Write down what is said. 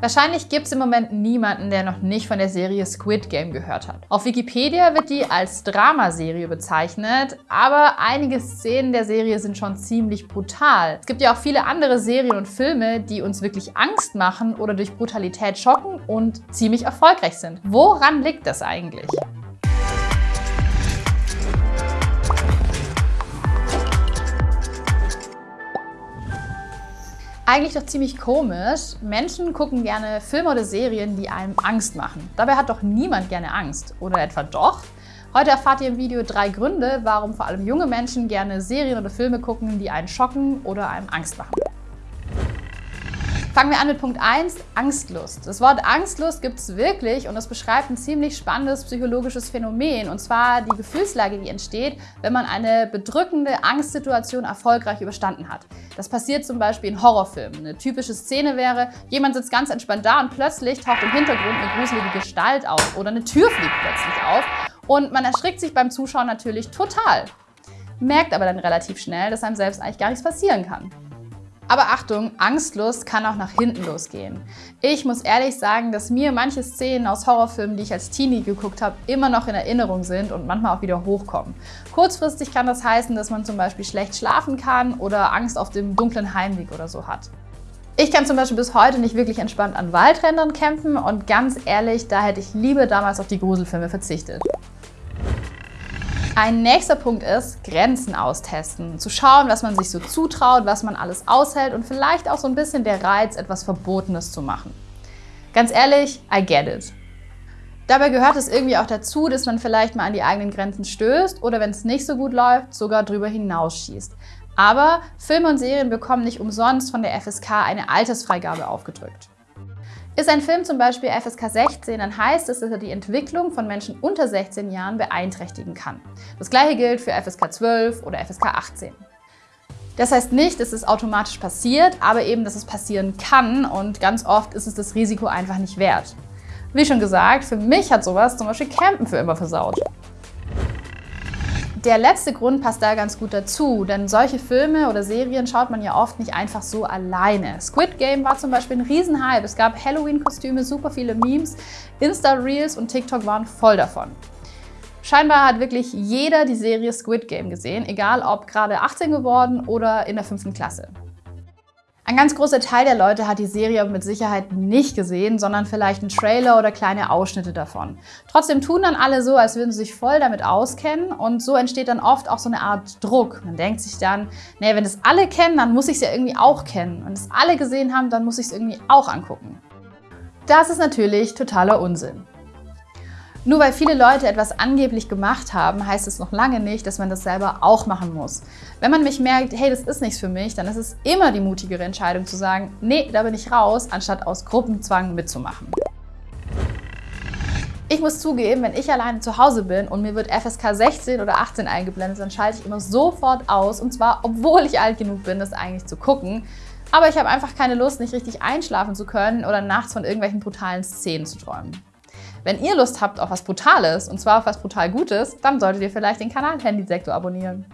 Wahrscheinlich gibt es im Moment niemanden, der noch nicht von der Serie Squid Game gehört hat. Auf Wikipedia wird die als Dramaserie bezeichnet, aber einige Szenen der Serie sind schon ziemlich brutal. Es gibt ja auch viele andere Serien und Filme, die uns wirklich Angst machen oder durch Brutalität schocken und ziemlich erfolgreich sind. Woran liegt das eigentlich? Eigentlich doch ziemlich komisch. Menschen gucken gerne Filme oder Serien, die einem Angst machen. Dabei hat doch niemand gerne Angst. Oder etwa doch? Heute erfahrt ihr im Video drei Gründe, warum vor allem junge Menschen gerne Serien oder Filme gucken, die einen schocken oder einem Angst machen. Fangen wir an mit Punkt 1, Angstlust. Das Wort Angstlust gibt es wirklich und es beschreibt ein ziemlich spannendes psychologisches Phänomen und zwar die Gefühlslage, die entsteht, wenn man eine bedrückende Angstsituation erfolgreich überstanden hat. Das passiert zum Beispiel in Horrorfilmen. Eine typische Szene wäre, jemand sitzt ganz entspannt da und plötzlich taucht im Hintergrund eine gruselige Gestalt auf oder eine Tür fliegt plötzlich auf und man erschrickt sich beim Zuschauen natürlich total. Merkt aber dann relativ schnell, dass einem selbst eigentlich gar nichts passieren kann. Aber Achtung, Angstlust kann auch nach hinten losgehen. Ich muss ehrlich sagen, dass mir manche Szenen aus Horrorfilmen, die ich als Teenie geguckt habe, immer noch in Erinnerung sind und manchmal auch wieder hochkommen. Kurzfristig kann das heißen, dass man zum Beispiel schlecht schlafen kann oder Angst auf dem dunklen Heimweg oder so hat. Ich kann zum Beispiel bis heute nicht wirklich entspannt an Waldrändern kämpfen und ganz ehrlich, da hätte ich lieber damals auf die Gruselfilme verzichtet. Ein nächster Punkt ist, Grenzen austesten. Zu schauen, was man sich so zutraut, was man alles aushält und vielleicht auch so ein bisschen der Reiz, etwas Verbotenes zu machen. Ganz ehrlich, I get it. Dabei gehört es irgendwie auch dazu, dass man vielleicht mal an die eigenen Grenzen stößt oder wenn es nicht so gut läuft, sogar drüber hinausschießt. Aber Filme und Serien bekommen nicht umsonst von der FSK eine Altersfreigabe aufgedrückt. Ist ein Film zum Beispiel FSK 16, dann heißt es, dass er die Entwicklung von Menschen unter 16 Jahren beeinträchtigen kann. Das gleiche gilt für FSK 12 oder FSK 18. Das heißt nicht, dass es automatisch passiert, aber eben, dass es passieren kann und ganz oft ist es das Risiko einfach nicht wert. Wie schon gesagt, für mich hat sowas zum Beispiel Campen für immer versaut. Der letzte Grund passt da ganz gut dazu, denn solche Filme oder Serien schaut man ja oft nicht einfach so alleine. Squid Game war zum Beispiel ein Riesenhype. Es gab Halloween-Kostüme, super viele Memes, Insta-Reels und TikTok waren voll davon. Scheinbar hat wirklich jeder die Serie Squid Game gesehen, egal ob gerade 18 geworden oder in der 5. Klasse. Ein ganz großer Teil der Leute hat die Serie mit Sicherheit nicht gesehen, sondern vielleicht einen Trailer oder kleine Ausschnitte davon. Trotzdem tun dann alle so, als würden sie sich voll damit auskennen und so entsteht dann oft auch so eine Art Druck. Man denkt sich dann, nee, wenn das alle kennen, dann muss ich es ja irgendwie auch kennen. Wenn es alle gesehen haben, dann muss ich es irgendwie auch angucken. Das ist natürlich totaler Unsinn. Nur weil viele Leute etwas angeblich gemacht haben, heißt es noch lange nicht, dass man das selber auch machen muss. Wenn man mich merkt, hey, das ist nichts für mich, dann ist es immer die mutigere Entscheidung zu sagen, nee, da bin ich raus, anstatt aus Gruppenzwang mitzumachen. Ich muss zugeben, wenn ich alleine zu Hause bin und mir wird FSK 16 oder 18 eingeblendet, dann schalte ich immer sofort aus und zwar, obwohl ich alt genug bin, das eigentlich zu gucken. Aber ich habe einfach keine Lust, nicht richtig einschlafen zu können oder nachts von irgendwelchen brutalen Szenen zu träumen. Wenn ihr Lust habt auf was Brutales, und zwar auf was brutal Gutes, dann solltet ihr vielleicht den Kanal Handysektor abonnieren.